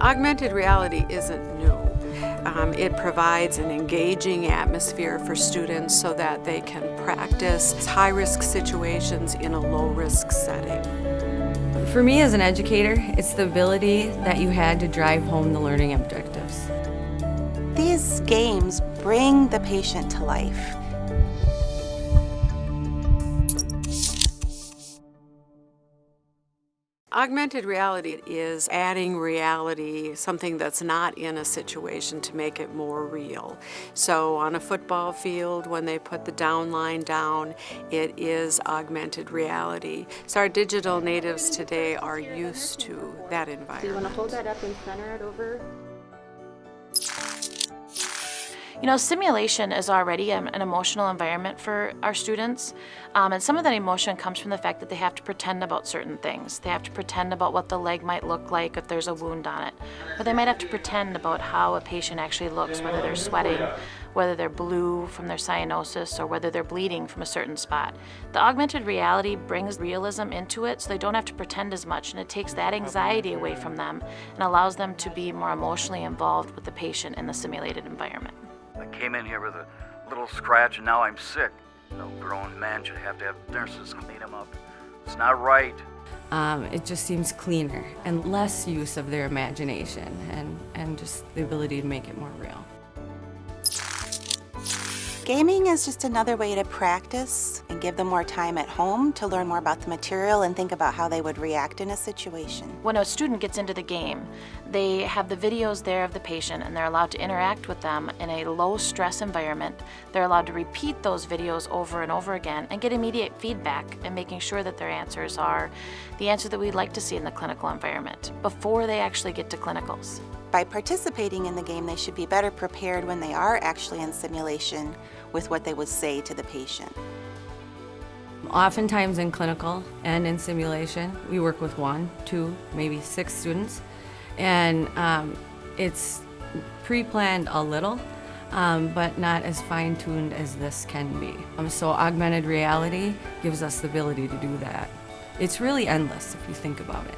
Augmented reality isn't new. Um, it provides an engaging atmosphere for students so that they can practice high-risk situations in a low-risk setting. For me as an educator, it's the ability that you had to drive home the learning objectives. These games bring the patient to life. Augmented reality is adding reality, something that's not in a situation to make it more real. So on a football field, when they put the down line down, it is augmented reality. So our digital natives today are used to that environment. Do you want to hold that up and center it over? You know, simulation is already an emotional environment for our students, um, and some of that emotion comes from the fact that they have to pretend about certain things. They have to pretend about what the leg might look like if there's a wound on it, or they might have to pretend about how a patient actually looks, whether they're sweating, whether they're blue from their cyanosis, or whether they're bleeding from a certain spot. The augmented reality brings realism into it so they don't have to pretend as much, and it takes that anxiety away from them and allows them to be more emotionally involved with the patient in the simulated environment. Came in here with a little scratch and now I'm sick. No grown man should have to have nurses clean him up. It's not right. Um, it just seems cleaner and less use of their imagination and, and just the ability to make it more real. Gaming is just another way to practice and give them more time at home to learn more about the material and think about how they would react in a situation. When a student gets into the game, they have the videos there of the patient and they're allowed to interact with them in a low stress environment. They're allowed to repeat those videos over and over again and get immediate feedback and making sure that their answers are the answer that we'd like to see in the clinical environment before they actually get to clinicals. By participating in the game, they should be better prepared when they are actually in simulation with what they would say to the patient. Oftentimes in clinical and in simulation, we work with one, two, maybe six students, and um, it's pre-planned a little, um, but not as fine-tuned as this can be. Um, so augmented reality gives us the ability to do that. It's really endless if you think about it.